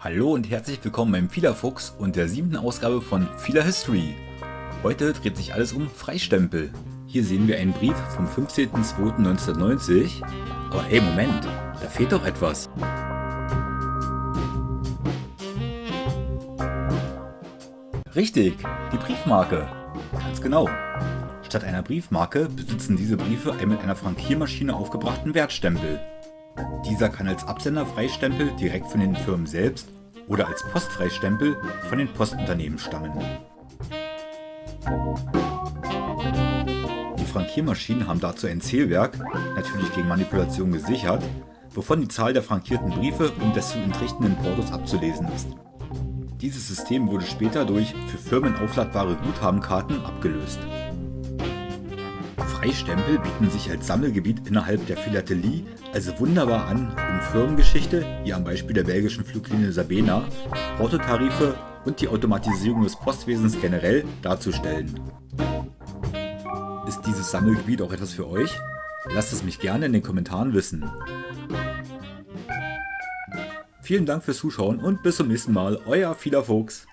Hallo und herzlich willkommen beim Fiederfuchs und der siebten Ausgabe von Fila History. Heute dreht sich alles um Freistempel. Hier sehen wir einen Brief vom 15.02.1990. Aber hey, Moment, da fehlt doch etwas. Richtig, die Briefmarke. Ganz genau. Statt einer Briefmarke besitzen diese Briefe einen mit einer Frankiermaschine aufgebrachten Wertstempel. Dieser kann als Absenderfreistempel direkt von den Firmen selbst oder als Postfreistempel von den Postunternehmen stammen. Die Frankiermaschinen haben dazu ein Zählwerk, natürlich gegen Manipulation gesichert, wovon die Zahl der frankierten Briefe und des zu entrichtenden Portos abzulesen ist. Dieses System wurde später durch für Firmen aufladbare Guthabenkarten abgelöst. Freistempel bieten sich als Sammelgebiet innerhalb der Philatelie also wunderbar an, um Firmengeschichte, wie am Beispiel der belgischen Fluglinie Sabena, Portotarife und die Automatisierung des Postwesens generell darzustellen. Ist dieses Sammelgebiet auch etwas für euch? Lasst es mich gerne in den Kommentaren wissen. Vielen Dank fürs Zuschauen und bis zum nächsten Mal, euer Fiederfuchs.